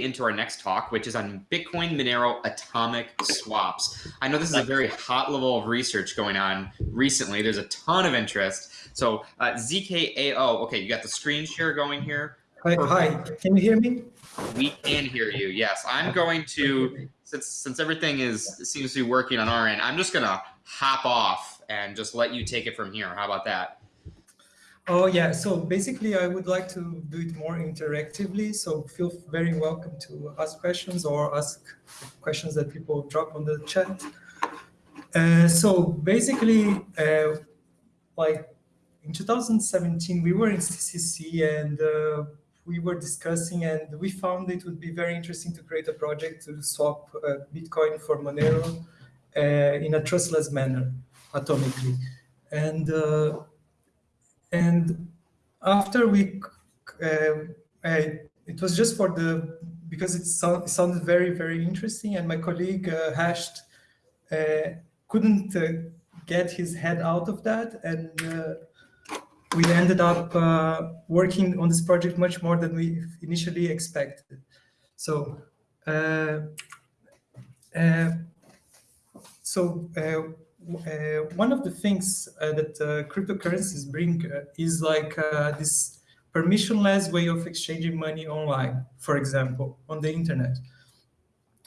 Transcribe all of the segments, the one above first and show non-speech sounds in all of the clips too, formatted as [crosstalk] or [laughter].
into our next talk, which is on Bitcoin Monero atomic swaps. I know this is a very hot level of research going on recently. There's a ton of interest. So uh, ZKAO, okay, you got the screen share going here. Hi, hi, can you hear me? We can hear you. Yes, I'm going to since since everything is seems to be working on our end. I'm just gonna hop off and just let you take it from here. How about that? Oh yeah, so basically I would like to do it more interactively. So feel very welcome to ask questions or ask questions that people drop on the chat. Uh, so basically, uh, like in 2017, we were in CCC and uh, we were discussing and we found it would be very interesting to create a project to swap uh, Bitcoin for Monero uh, in a trustless manner atomically. And uh, and after we, uh, I, it was just for the, because it, it, sounded very, very interesting and my colleague uh, Hashed uh, couldn't uh, get his head out of that. And uh, we ended up uh, working on this project much more than we initially expected. So, so uh, one of the things uh, that uh, cryptocurrencies bring uh, is like uh, this permissionless way of exchanging money online, for example, on the internet.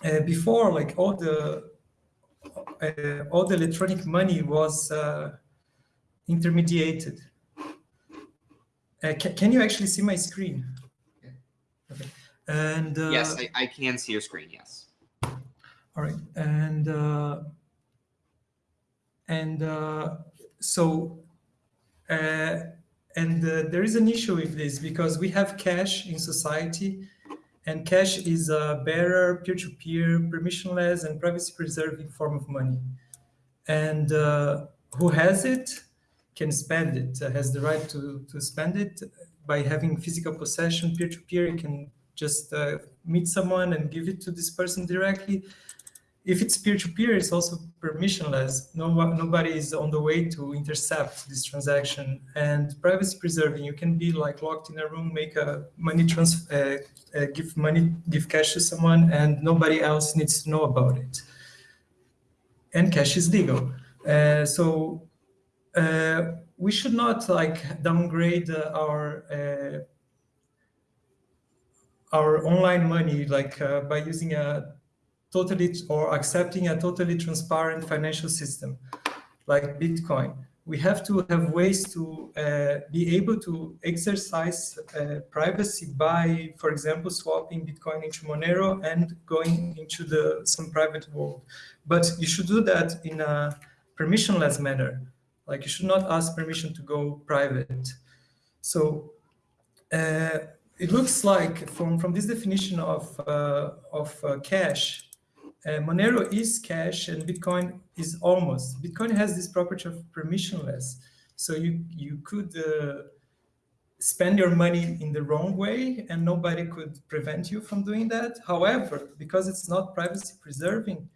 Uh, before, like all the all the electronic money was intermediated. Ca can you actually see my screen? Okay. And yes, I, I, can see your screen. Yes. All right, and and uh, so, uh, and uh, there is an issue with this because we have cash in society and cash is a bearer, peer-to-peer, -peer, permissionless and privacy-preserving form of money. And uh, who has it can spend it, has the right to, to spend it by having physical possession, peer-to-peer, -peer, you can just uh, meet someone and give it to this person directly if it's peer-to-peer, -peer, it's also permissionless. No, nobody is on the way to intercept this transaction. And privacy preserving, you can be like locked in a room, make a money transfer, uh, uh, give money, give cash to someone, and nobody else needs to know about it. And cash is legal. Uh, so uh, we should not like downgrade our uh, our online money like uh, by using a totally or accepting a totally transparent financial system like Bitcoin. We have to have ways to uh, be able to exercise uh, privacy by, for example, swapping Bitcoin into Monero and going into the some private world. But you should do that in a permissionless manner. Like you should not ask permission to go private. So uh, it looks like from, from this definition of, uh, of uh, cash, uh, Monero is cash and Bitcoin is almost. Bitcoin has this property of permissionless. So you, you could uh, spend your money in the wrong way and nobody could prevent you from doing that. However, because it's not privacy preserving,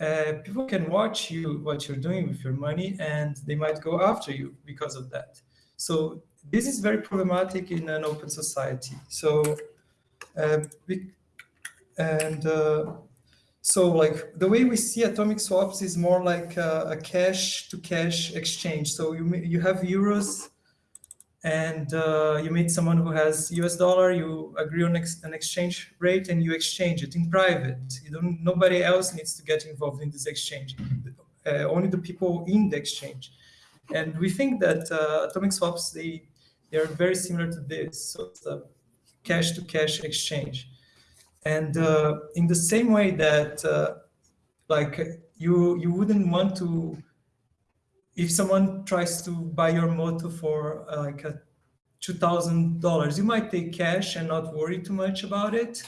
uh, people can watch you, what you're doing with your money, and they might go after you because of that. So this is very problematic in an open society. So, uh, and uh, so like the way we see atomic swaps is more like a, a cash to cash exchange. So you, you have euros and uh, you meet someone who has US dollar, you agree on ex an exchange rate and you exchange it in private. You don't, nobody else needs to get involved in this exchange, uh, only the people in the exchange. And we think that uh, atomic swaps, they, they are very similar to this. So it's a cash to cash exchange. And uh, in the same way that uh, like you you wouldn't want to if someone tries to buy your motor for uh, like a $2,000, you might take cash and not worry too much about it.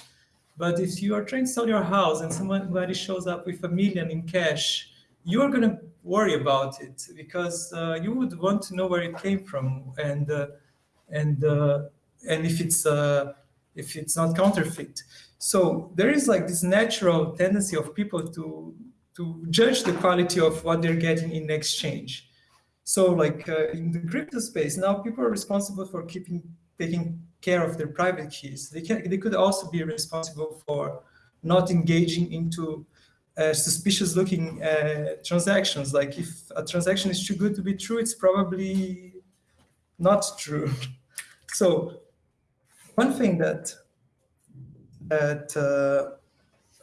But if you are trying to sell your house and somebody shows up with a million in cash, you're going to worry about it because uh, you would want to know where it came from and uh, and uh, and if it's uh, if it's not counterfeit. So there is like this natural tendency of people to, to judge the quality of what they're getting in exchange. So like uh, in the crypto space, now people are responsible for keeping taking care of their private keys. They can they could also be responsible for not engaging into uh, suspicious looking uh, transactions. Like if a transaction is too good to be true, it's probably not true. [laughs] so one thing that that uh,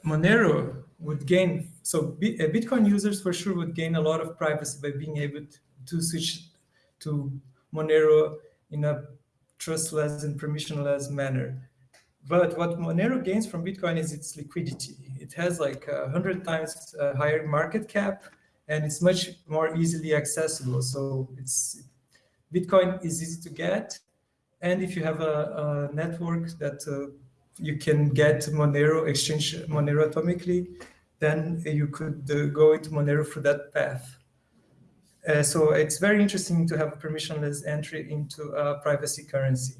Monero would gain, so uh, Bitcoin users for sure would gain a lot of privacy by being able to, switch to Monero in a trustless and permissionless manner. But what Monero gains from Bitcoin is its liquidity. It has like a hundred times uh, higher market cap, and it's much more easily accessible. So it's Bitcoin is easy to get, and if you have a, a network that uh, you can get Monero exchange Monero atomically, then you could uh, go into Monero through that path. Uh, so it's very interesting to have permissionless entry into a privacy currency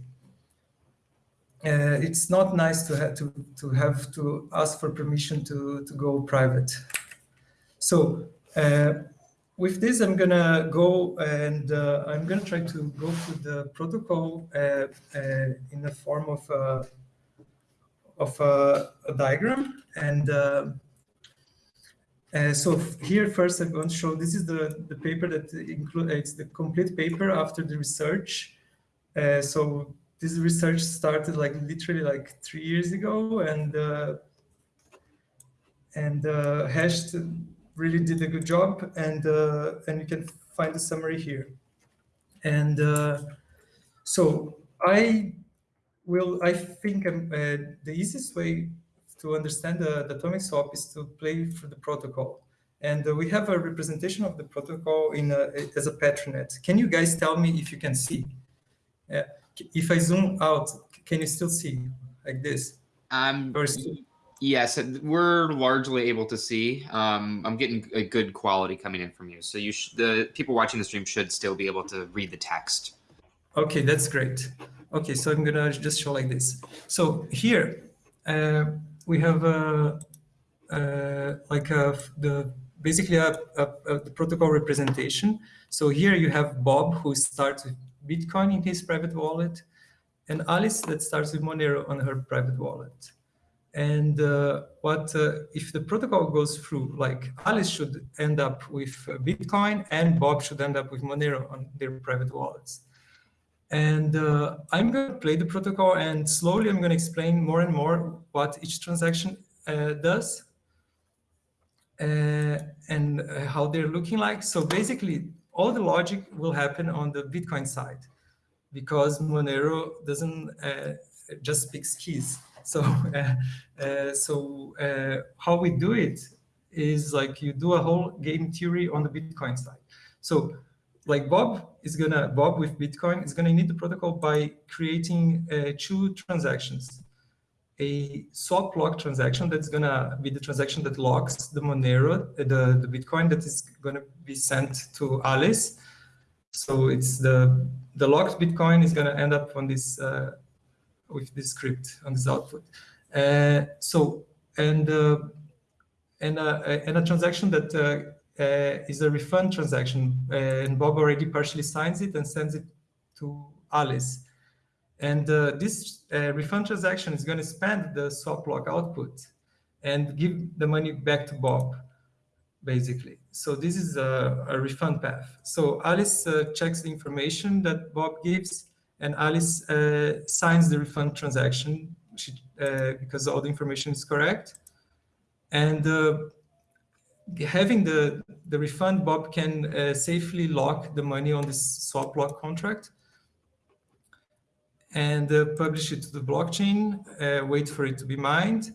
uh, it's not nice to have to, to have to ask for permission to, to go private. So uh, with this, I'm gonna go and uh, I'm gonna try to go through the protocol uh, in the form of of a, a diagram. And uh, so here first I'm going to show, this is the, the paper that includes, it's the complete paper after the research. so this research started like literally like three years ago and uh, and uh, Hashed really did a good job and uh, and you can find the summary here. And uh, so I will, I think um, uh, the easiest way to understand the, the, atomic swap is to play through the protocol. And uh, we have a representation of the protocol in a, as a Petri net. Can you guys tell me if you can see? Yeah if I zoom out, can you still see like this? Um, yes, we're largely able to see. Um, I'm getting a good quality coming in from you. So you the people watching the stream should still be able to read the text. Okay, that's great. Okay, so I'm gonna just show like this. So here uh, we have a, uh, like a, the basically a, a, a, the protocol representation. So here you have Bob who starts with Bitcoin in his private wallet, and Alice that starts with Monero on her private wallet. And uh, what uh, if the protocol goes through, like Alice should end up with uh, Bitcoin and Bob should end up with Monero on their private wallets. And uh, I'm going to play the protocol and slowly I'm going to explain more and more what each transaction uh, does uh, and how they're looking like. So basically, all the logic will happen on the Bitcoin side because Monero doesn't uh, just speaks keys. So, [laughs] uh, uh, so uh, how we do it is like you do a whole game theory on the Bitcoin side. So like Bob is gonna, Bob with Bitcoin is gonna need the protocol by creating uh, two transactions. A swap lock transaction that's gonna be the transaction that locks the Monero, uh, the, the Bitcoin that is gonna be sent to Alice. So it's the the locked Bitcoin is gonna end up on this uh, with this script on this output. Uh, so and uh, and uh, and a transaction that is a refund transaction, and Bob already partially signs it and sends it to Alice. And this refund transaction is going to spend the swap lock output and give the money back to Bob basically. So this is a, a refund path. So Alice uh, checks the information that Bob gives, and Alice uh, signs the refund transaction she, uh, because all the information is correct. And uh, having the, the refund, Bob can uh, safely lock the money on this swap lock contract and uh, publish it to the blockchain, wait for it to be mined,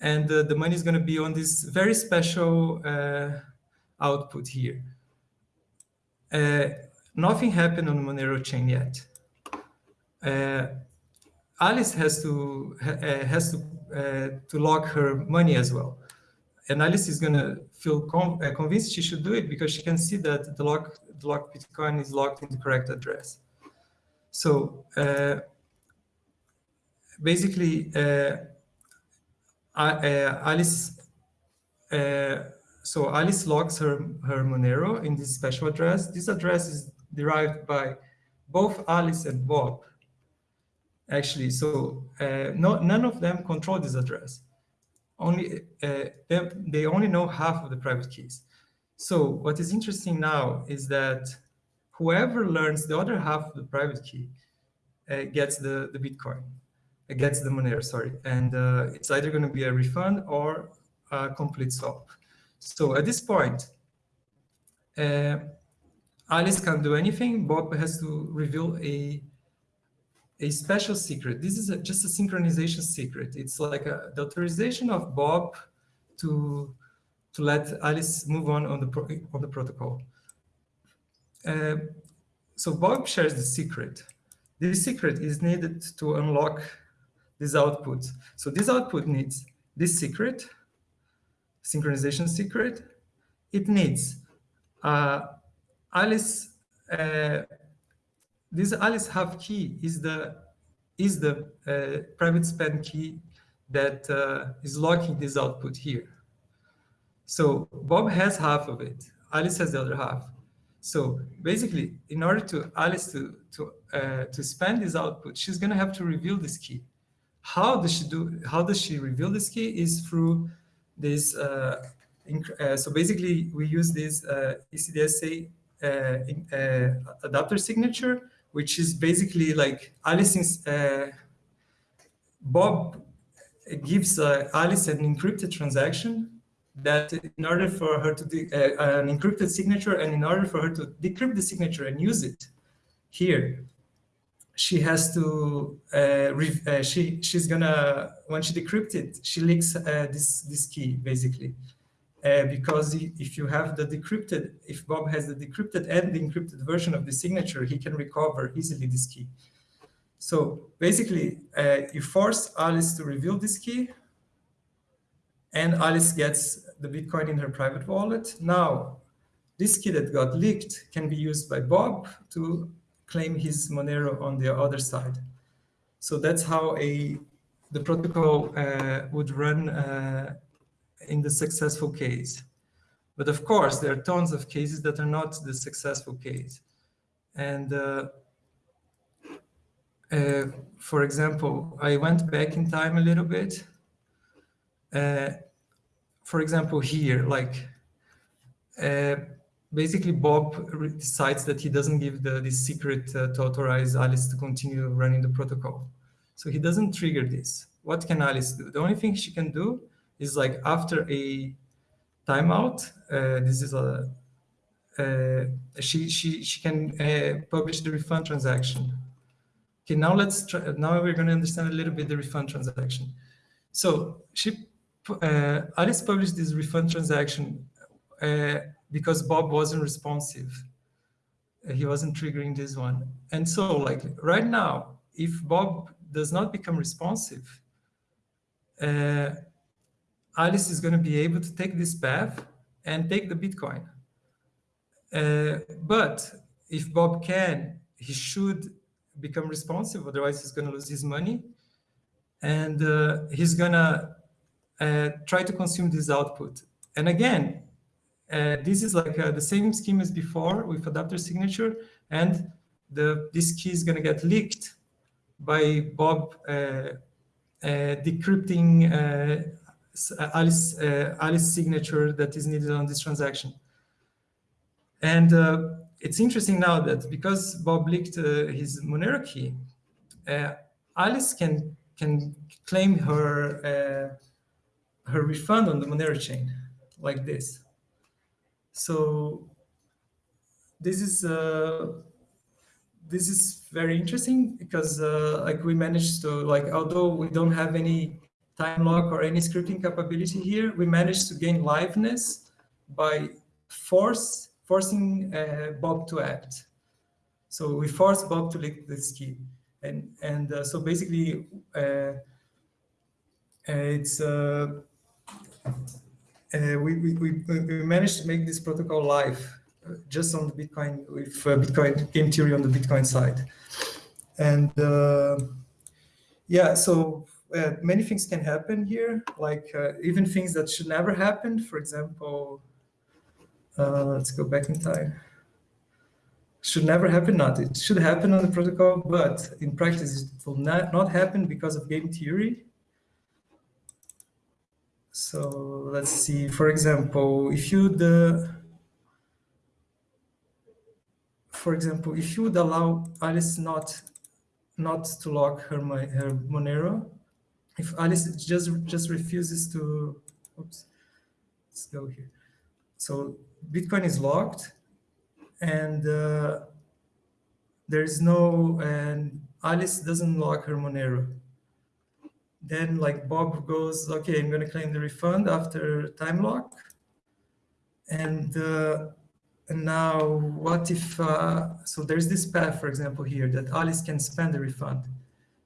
and uh, the money is going to be on this very special uh, output here. Uh, nothing happened on Monero chain yet. Uh, Alice has to uh, has to uh, to lock her money as well, and Alice is going to feel convinced she should do it because she can see that the lock the Bitcoin is locked in the correct address. So basically uh, Alice, uh, so Alice logs her, her Monero in this special address. This address is derived by both Alice and Bob. actually. So uh, no, none of them control this address. Only uh, they, only know half of the private keys. So what is interesting now is that whoever learns the other half of the private key uh, gets the, the Bitcoin, uh, gets the Monero, sorry. And uh, it's either going to be a refund or a complete swap. So at this point, uh, Alice can't do anything. Bob has to reveal a a special secret. This is a, just a synchronization secret. It's like a, the authorization of Bob to to let Alice move on on the pro, on the protocol. Uh, so Bob shares the secret. This secret is needed to unlock this output. So this output needs this secret, synchronization secret. It needs uh, Alice uh, this Alice half key is the is the uh, private spend key that uh, is locking this output here. So Bob has half of it. Alice has the other half. So basically, in order to Alice to to uh, to span this output, she's going to have to reveal this key. How does she do? How does she reveal this key? Is through this. Uh, uh, so basically, we use this uh, ECDSA adapter signature which is basically like Alice's, uh, Bob gives uh, Alice an encrypted transaction that in order for her to, uh, an encrypted signature, and in order for her to decrypt the signature and use it here, she has to, uh, uh, she she's gonna, when she decrypts it, she leaks uh, this, this key basically uh, because if you have the decrypted, if Bob has the decrypted and the encrypted version of the signature, he can recover easily this key. So basically, uh, you force Alice to reveal this key, and Alice gets the Bitcoin in her private wallet. Now, this key that got leaked can be used by Bob to claim his Monero on the other side. So that's how a the protocol uh, would run uh, in the successful case. But of course, there are tons of cases that are not the successful case. And uh, uh, for example, I went back in time a little bit. Uh, for example, here, like uh, basically Bob decides that he doesn't give the, the secret uh, to authorize Alice to continue running the protocol. So he doesn't trigger this. What can Alice do? The only thing she can do is like after a timeout, uh, this is a, uh, she, she, she can uh, publish the refund transaction. Okay, now let's try, now we're going to understand a little bit the refund transaction. So she, uh, Alice published this refund transaction uh, because Bob wasn't responsive. Uh, he wasn't triggering this one. And so like right now, if Bob does not become responsive, Alice is going to be able to take this path and take the Bitcoin. Uh, but if Bob can, he should become responsive, otherwise he's going to lose his money. And uh, he's going to uh, try to consume this output. And again, uh, this is like uh, the same scheme as before with adapter signature, and the this key is going to get leaked by Bob uh, decrypting Alice, uh, Alice signature that is needed on this transaction. And uh, it's interesting now that because Bob leaked his Monero key, Alice can can claim her her refund on the Monero chain like this. So this is uh, this is very interesting because uh, like we managed to like although we don't have any time lock or any scripting capability here, we managed to gain liveness by force forcing uh, Bob to act. So we forced Bob to lick this key. And, and uh, so basically, uh, uh it's uh, uh, we, we, we managed to make this protocol live just on the Bitcoin with Bitcoin game theory on the Bitcoin side. And yeah, so uh, many things can happen here, like uh, even things that should never happen. For example, uh, let's go back in time. should never happen, not it should happen on the protocol, but in practice it will not, not happen because of game theory. So let's see, for example, if you the for example, if you would allow Alice not not to lock her her Monero, if Alice just just refuses to, oops, let's go here. So Bitcoin is locked, and uh, there is no, and Alice doesn't lock her Monero. Then like Bob goes, okay, I'm gonna claim the refund after time lock. And, uh, and now what if, uh, so there's this path, for example, here that Alice can spend the refund.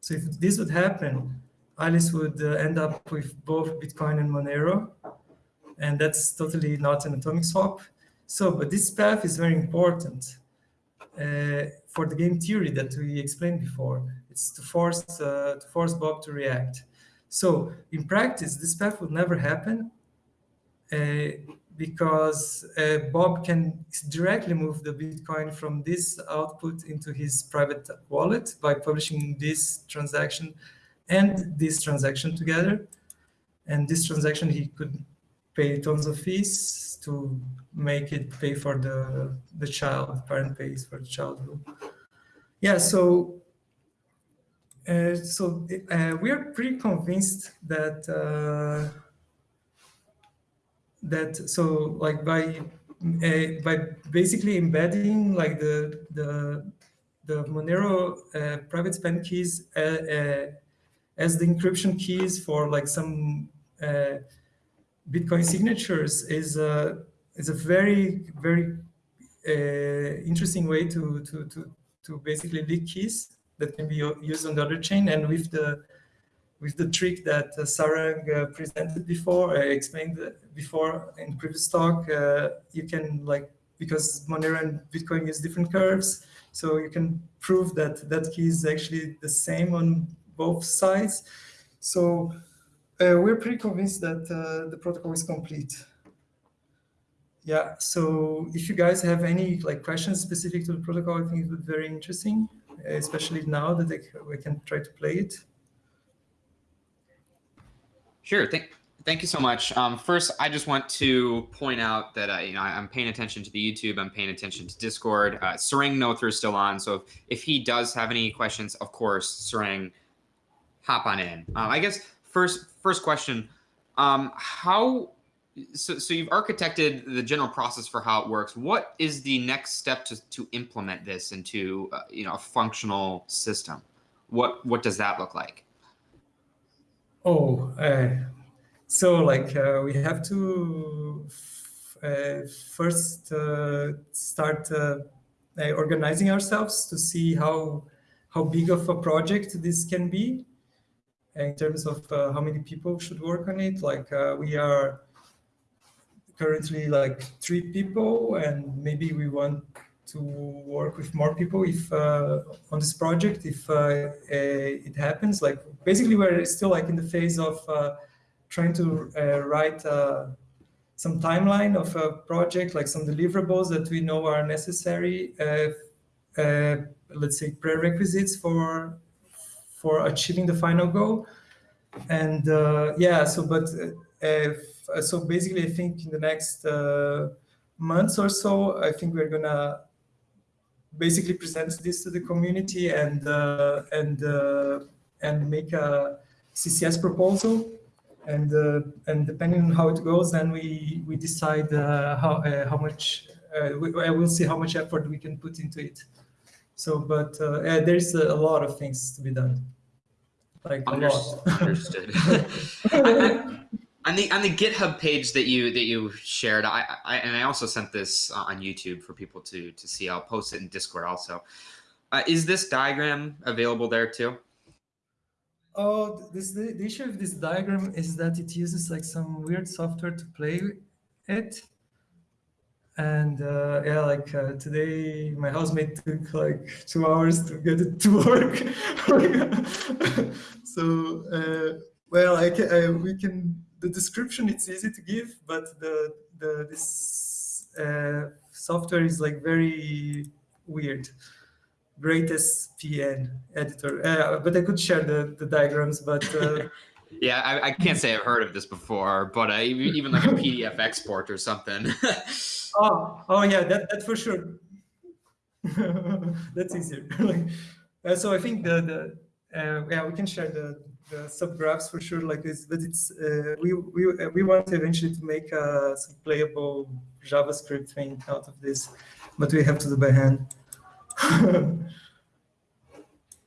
So if this would happen, Alice would uh, end up with both Bitcoin and Monero. And that's totally not an atomic swap. So, but this path is very important uh, for the game theory that we explained before. It's to force uh, to force Bob to react. So in practice, this path will never happen uh, because uh, Bob can directly move the Bitcoin from this output into his private wallet by publishing this transaction and this transaction together. And this transaction, he could pay tons of fees to make it pay for the, the child, parent pays for the child. Yeah, so uh, so uh, we are pretty convinced that uh, that so like by uh, by basically embedding like the the the Monero uh, private spend keys as the encryption keys for like some Bitcoin signatures is a is a very very uh, interesting way to to to to basically leak keys that can be used on the other chain. And with the with the trick that uh, Sarang uh, presented before, I explained before in previous talk, uh, you can like because Monero and Bitcoin use different curves, so you can prove that that key is actually the same on both sides. So uh, we're pretty convinced that uh, the protocol is complete. Yeah, so if you guys have any like questions specific to the protocol, I think it would be very interesting, especially now that they, we can try to play it. Sure. Thank, thank you so much. Um, first, I just want to point out that uh, you know I'm paying attention to the YouTube. I'm paying attention to Discord. Uh, Sarang Noether is still on, so if, if he does have any questions, of course, Sarang, hop on in. Um, I guess first first question, um, how so, so you've architected the general process for how it works. What is the next step to, to implement this into uh, you know a functional system? What what does that look like? Oh, uh, so like uh, we have to uh, first uh, start uh, organizing ourselves to see how how big of a project this can be in terms of uh, how many people should work on it. Like uh, we are currently like three people and maybe we want to work with more people if uh, on this project if uh, it happens like basically we're still like in the phase of uh, trying to uh, write some timeline of a project like some deliverables that we know are necessary let's say prerequisites for for achieving the final goal. And uh, yeah, so but if, uh, so basically, I think in the next uh, months or so, I think we're gonna basically present this to the community and uh, and uh, and make a CCS proposal. And uh, and depending on how it goes, then we we decide how how much we, will see how much effort we can put into it. So, but uh, yeah, there's a lot of things to be done. Like Understood. Understood. [laughs] on the on the GitHub page that you that you shared, I, I and I also sent this on YouTube for people to to see. I'll post it in Discord also. Uh, is this diagram available there too? Oh, this the, the issue of this diagram is that it uses like some weird software to play it. And uh, yeah, like uh, today, my housemate took like two hours to get it to [laughs] work. [laughs] so, uh, well, I can, I, we can, the description, it's easy to give, but the, the this uh, software is like very weird. GreatSPN editor. Uh, but I could share the, the diagrams, but. [laughs] Uh, yeah, I, I, can't say I've heard of this before, but uh, even like a PDF export or something. [laughs] oh, oh yeah, that, for sure. [laughs] That's easier. [laughs] uh, so I think the, the uh, yeah, we can share the, the subgraphs for sure like this, but it's, uh, we, we, we want eventually to make a some playable JavaScript thing out of this, but we have to do by hand.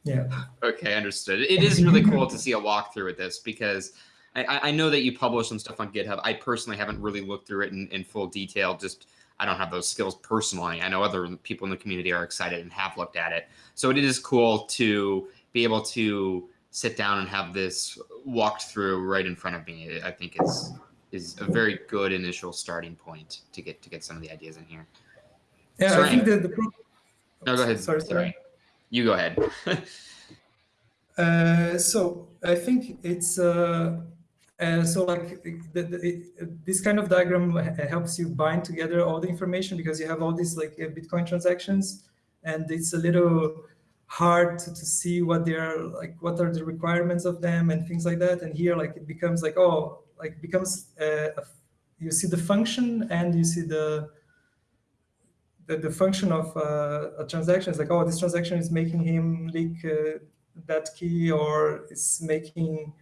Yeah. Okay, understood. It is really cool to see a walkthrough with this because I, I know that you publish some stuff on GitHub. I personally haven't really looked through it in, in full detail. Just I don't have those skills personally. I know other people in the community are excited and have looked at it. So it is cool to be able to sit down and have this walked through right in front of me. I think is is a very good initial starting point to get to get some of the ideas in here. Yeah, sorry. I think the, the no, go ahead. Sorry, sorry. You go ahead. [laughs] uh, so I think it's uh, uh, so like the, the, it, this kind of diagram helps you bind together all the information because you have all these like uh, Bitcoin transactions, and it's a little hard to, to see what they are like, what are the requirements of them and things like that. And here, like it becomes like oh, like becomes uh, you see the function and you see the the, the function of uh, a transaction is like, oh, this transaction is making him leak uh, that key or is making,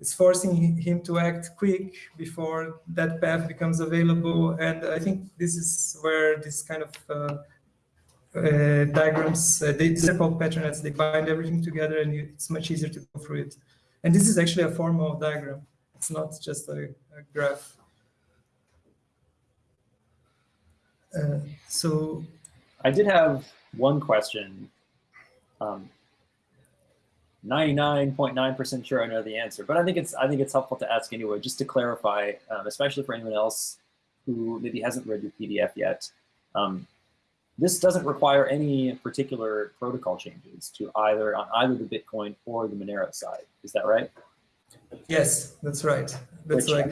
is forcing him to act quick before that path becomes available. And I think this is where this kind of uh, uh, diagrams, uh, they, they're called Petri nets, they bind everything together and you, it's much easier to go through it. And this is actually a formal diagram. It's not just a, a graph. Uh, so I did have one question. 99.9% sure I know the answer, but I think it's I think it's helpful to ask anyway, just to clarify, um, especially for anyone else who maybe hasn't read your PDF yet. Um, this doesn't require any particular protocol changes to either on either the Bitcoin or the Monero side. Is that right? Yes, that's right. That's Which like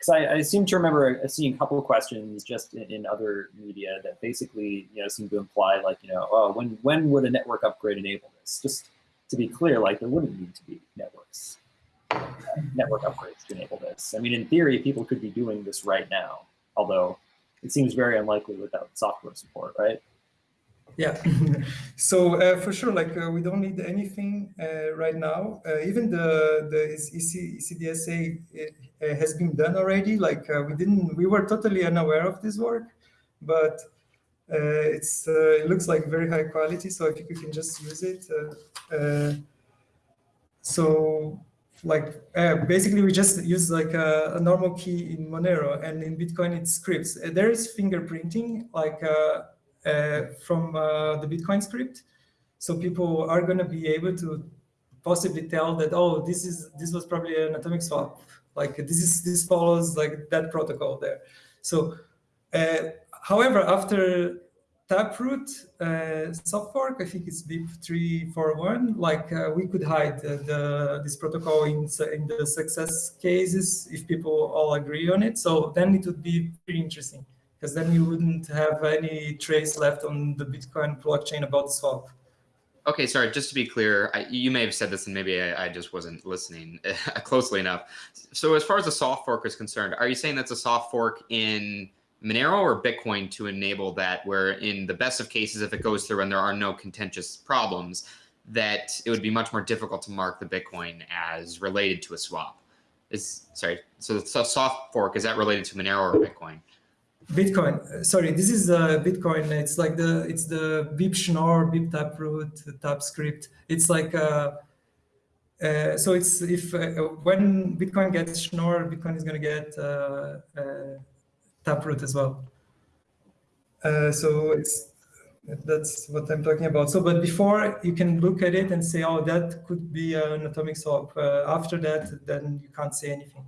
because I, I, seem to remember seeing a couple of questions just in, in, other media that basically you know seem to imply like you know oh when when would a network upgrade enable this? Just to be clear, like there wouldn't need to be networks uh, network upgrades to enable this. I mean, in theory, people could be doing this right now, although it seems very unlikely without software support, right? Yeah, [laughs] so uh, for sure, like uh, we don't need anything uh, right now. Uh, even the the EC, ECDSA uh, Uh, has been done already. Like uh, we didn't, we were totally unaware of this work, but uh, it's uh, it looks like very high quality. So I think we can just use it. so like basically we just use like a, a, normal key in Monero and in Bitcoin it's scripts. there is fingerprinting like uh, from uh, the Bitcoin script. So people are going to be able to possibly tell that, oh, this is this was probably an atomic swap. Like this is this follows like that protocol there. So, uh, however, after Taproot uh, soft fork, I think it's BIP 341, like uh, we could hide the, this protocol in, in the success cases if people all agree on it. So then it would be pretty interesting because then you wouldn't have any trace left on the Bitcoin blockchain about swap. Okay, sorry, just to be clear, I, you may have said this and maybe I, I just wasn't listening [laughs] closely enough. So as far as the soft fork is concerned, are you saying that's a soft fork in Monero or Bitcoin to enable that where in the best of cases, if it goes through and there are no contentious problems, that it would be much more difficult to mark the Bitcoin as related to a swap? Is Sorry, so the soft fork, is that related to Monero or Bitcoin? Bitcoin. Sorry, this is uh, Bitcoin. It's like the it's the BIP Schnorr, BIP Taproot, TapScript. It's like uh, uh, so it's if uh, when Bitcoin gets Schnorr, Bitcoin is going to get uh, uh, Taproot as well. So it's that's what I'm talking about. So, but before you can look at it and say, oh, that could be an atomic swap. after that, then you can't say anything.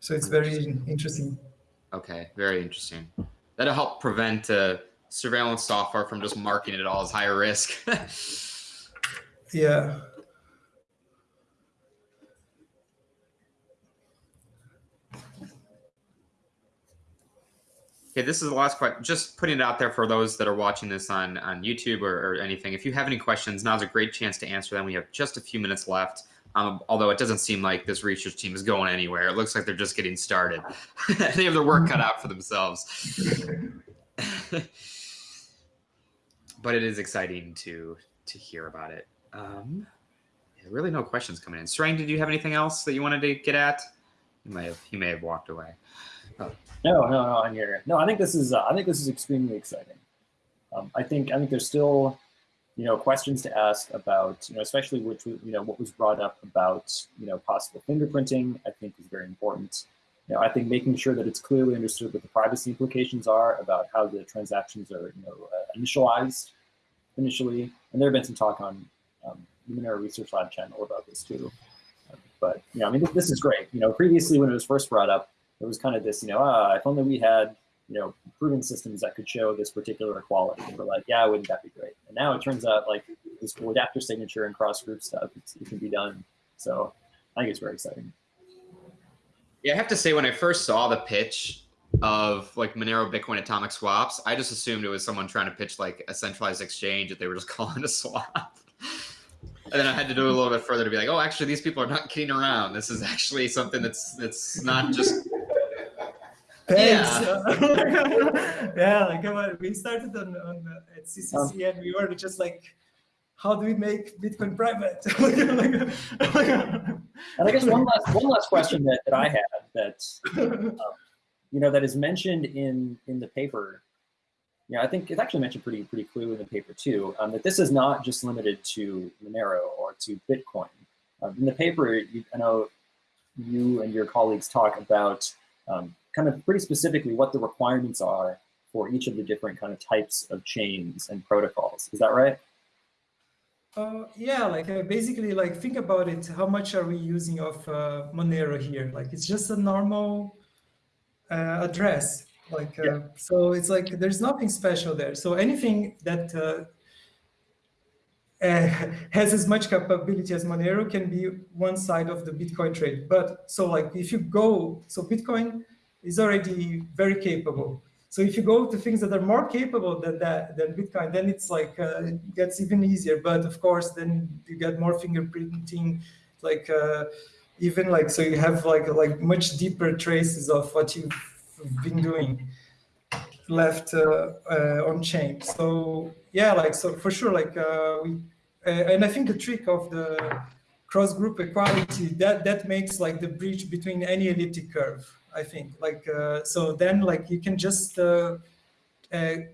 So it's very interesting. Okay, very interesting. That'll help prevent uh, surveillance software from just marking it all as higher risk. [laughs] yeah. Okay, this is the last question. Just putting it out there for those that are watching this on, on YouTube or, or anything. If you have any questions, now's a great chance to answer them. We have just a few minutes left. Um, although it doesn't seem like this research team is going anywhere. It looks like they're just getting started. [laughs] they have their work cut out for themselves. [laughs] but it is exciting to to hear about it. Um, really, no questions coming in. Sarang, did you have anything else that you wanted to get at? You may have. He may have walked away. No, no, no. I'm here. No, I think this is. Uh, I think this is extremely exciting. Um, I think. I think there's still, you know, questions to ask about. You know, especially which you know what was brought up about you know possible fingerprinting. I think is very important. You know, I think making sure that it's clearly understood what the privacy implications are about how the transactions are you know uh, initialized initially. And there have been some talk on um, the Research Lab channel about this too. But you know, I mean, this is great. You know, previously when it was first brought up, there was kind of this, you know, ah, if only we had, you know, proven systems that could show this particular equality. And we're like, yeah, wouldn't that be great? And now it turns out like this cool adapter signature and cross group stuff, it can be done. So I think it's very exciting. Yeah, I have to say, when I first saw the pitch of like Monero Bitcoin atomic swaps, I just assumed it was someone trying to pitch like a centralized exchange that they were just [laughs] calling a swap. and then I had to do a little bit further to be like, oh, actually, these people are not kidding around. This is actually something that's that's not just. Thanks. Yeah, [laughs] yeah like come on, we started on, on uh, at CCC um, and we were just like, how do we make Bitcoin private? [laughs] and I guess one last one last [laughs] question that, that I have that um, you know that is mentioned in in the paper yeah, I think it's actually mentioned pretty pretty clearly in the paper too, um, that this is not just limited to Monero or to Bitcoin. Um, in the paper, you, I know you and your colleagues talk about um, kind of pretty specifically what the requirements are for each of the different kind of types of chains and protocols. Is that right? Uh, yeah, like uh, basically, like think about it. How much are we using of uh, Monero here? Like it's just a normal uh, address like, uh, yeah. so it's like there's nothing special there. So anything that uh, uh, [laughs] has as much capability as Monero can be one side of the Bitcoin trade. But so like if you go, so Bitcoin is already very capable. So if you go to things that are more capable than that than Bitcoin, then it's like uh, it gets even easier. But of course, then you get more fingerprinting, like uh, even like so you have like like much deeper traces of what you've been doing left uh, uh, on chain. So yeah, like so for sure, like uh, we, and I think the trick of the cross group equality that that makes like the bridge between any elliptic curve. I think. Like so then like you can just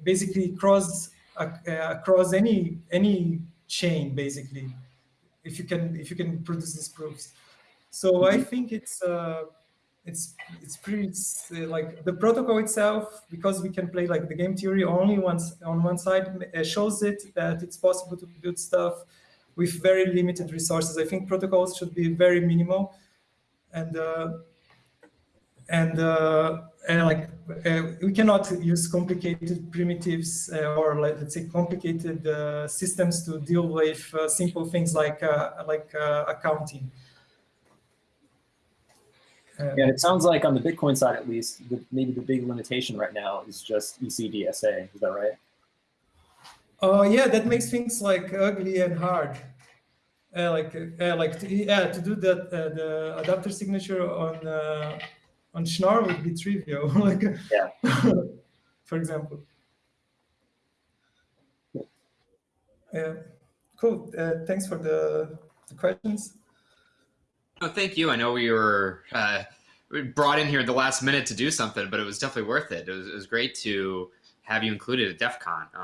basically cross across any any chain basically if you can if you can produce these proofs. So I think it's uh, it's it's pretty it's, uh, like the protocol itself because we can play like the game theory only once on one side uh, shows it that it's possible to build stuff with very limited resources. I think protocols should be very minimal. And uh, and, uh, and like uh, we cannot use complicated primitives uh, or like, let's say complicated systems to deal with simple things like like accounting yeah, it sounds like on the Bitcoin side, at least, the, maybe the big limitation right now is just ECDSA. Is that right? Oh yeah, that makes things like ugly and hard. Uh, like uh, like to, yeah, to do that uh, the adapter signature on uh, on Schnorr would be trivial. [laughs] like yeah, [laughs] for example. Yeah, cool. Uh, thanks for the, the questions. No, thank you. I know we were uh, brought in here at the last minute to do something, but it was definitely worth it. It was, it was great to have you included at DEF CON. Um,